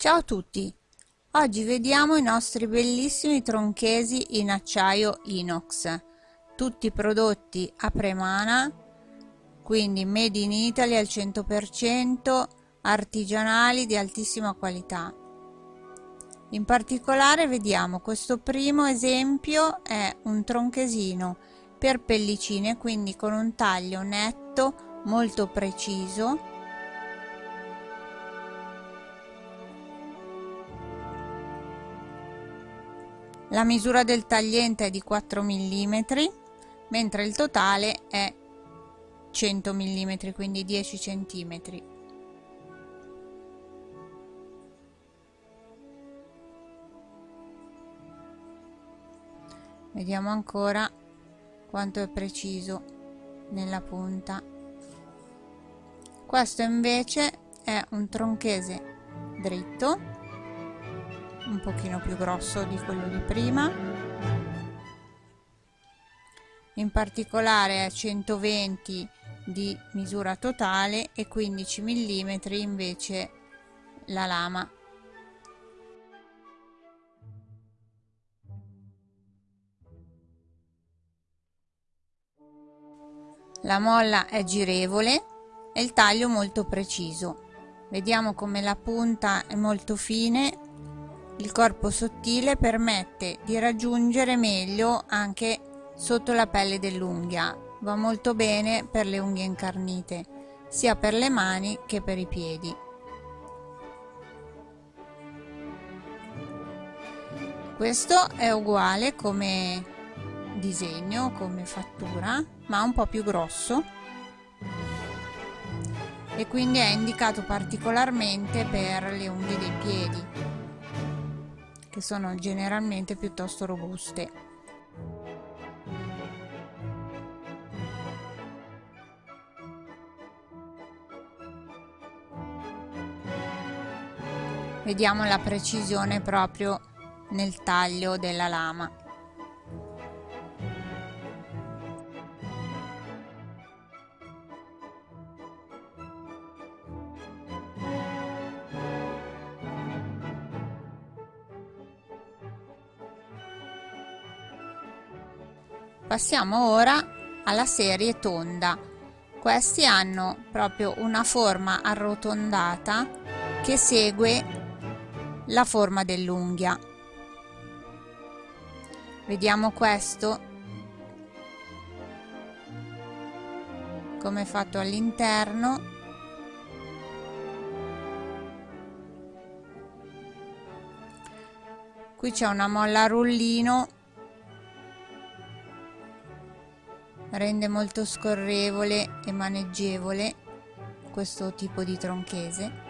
Ciao a tutti! Oggi vediamo i nostri bellissimi tronchesi in acciaio inox, tutti prodotti a Premana, quindi made in Italy al 100%, artigianali di altissima qualità. In particolare vediamo questo primo esempio è un tronchesino per pellicine, quindi con un taglio netto molto preciso La misura del tagliente è di 4 mm, mentre il totale è 100 mm, quindi 10 cm. Vediamo ancora quanto è preciso nella punta. Questo invece è un tronchese dritto un pochino più grosso di quello di prima. In particolare è 120 di misura totale e 15 mm invece la lama. La molla è girevole e il taglio molto preciso. Vediamo come la punta è molto fine il corpo sottile permette di raggiungere meglio anche sotto la pelle dell'unghia. Va molto bene per le unghie incarnite, sia per le mani che per i piedi. Questo è uguale come disegno, come fattura, ma un po' più grosso e quindi è indicato particolarmente per le unghie dei piedi che sono generalmente piuttosto robuste. Vediamo la precisione proprio nel taglio della lama. Passiamo ora alla serie tonda. Questi hanno proprio una forma arrotondata che segue la forma dell'unghia. Vediamo questo come è fatto all'interno qui c'è una molla a rullino rende molto scorrevole e maneggevole questo tipo di tronchese.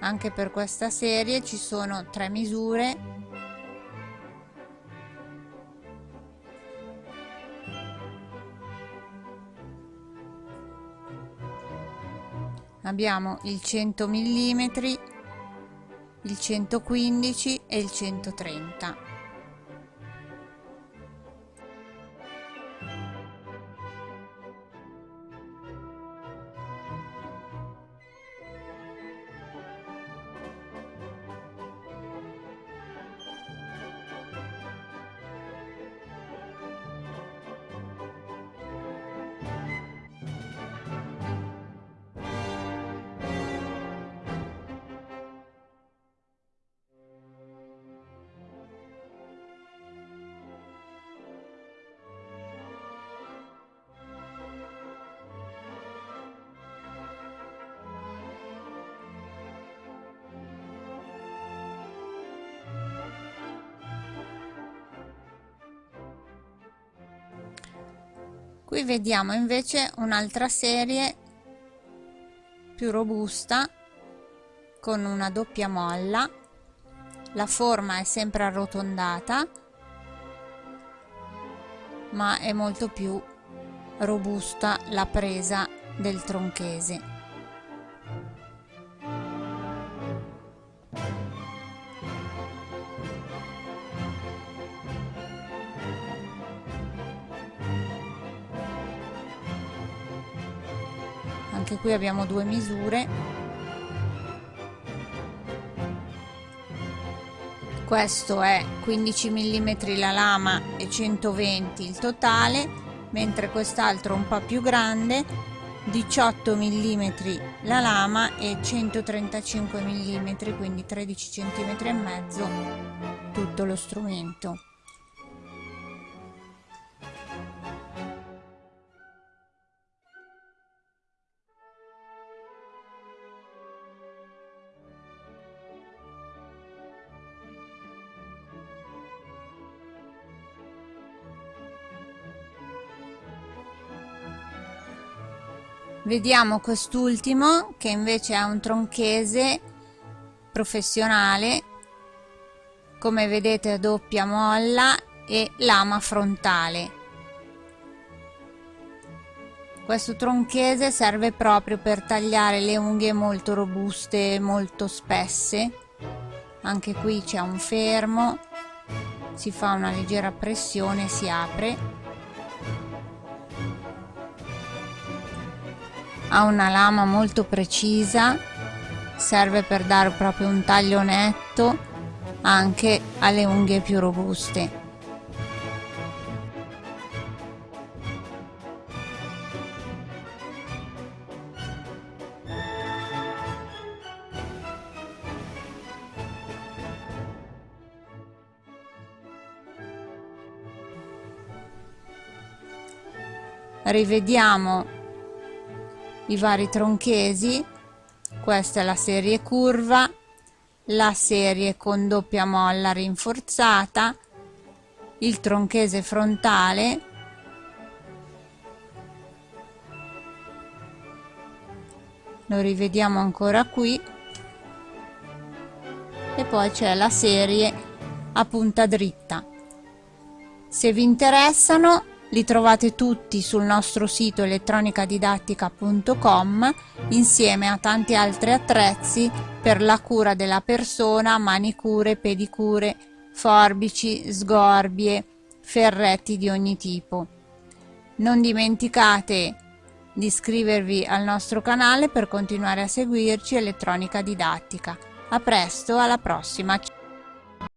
Anche per questa serie ci sono tre misure. Abbiamo il 100 mm il 115 e il 130 qui vediamo invece un'altra serie più robusta con una doppia molla. La forma è sempre arrotondata ma è molto più robusta la presa del tronchese anche qui abbiamo due misure. Questo è 15 mm la lama e 120 il totale mentre quest'altro un po' più grande 18 mm la lama e 135 mm quindi 13 cm e mezzo tutto lo strumento vediamo quest'ultimo che invece è un tronchese professionale. Come vedete a doppia molla e lama frontale. Questo tronchese serve proprio per tagliare le unghie molto robuste molto spesse. Anche qui c'è un fermo si fa una leggera pressione si apre ha una lama molto precisa serve per dare proprio un taglio netto anche alle unghie più robuste. Rivediamo i vari tronchesi. Questa è la serie curva la serie con doppia molla rinforzata il tronchese frontale lo rivediamo ancora qui e poi c'è la serie a punta dritta. Se vi interessano li trovate tutti sul nostro sito elettronicadidattica.com insieme a tanti altri attrezzi per la cura della persona, manicure, pedicure, forbici, sgorbie, ferretti di ogni tipo. Non dimenticate di iscrivervi al nostro canale per continuare a seguirci Elettronica Didattica. A presto, alla prossima!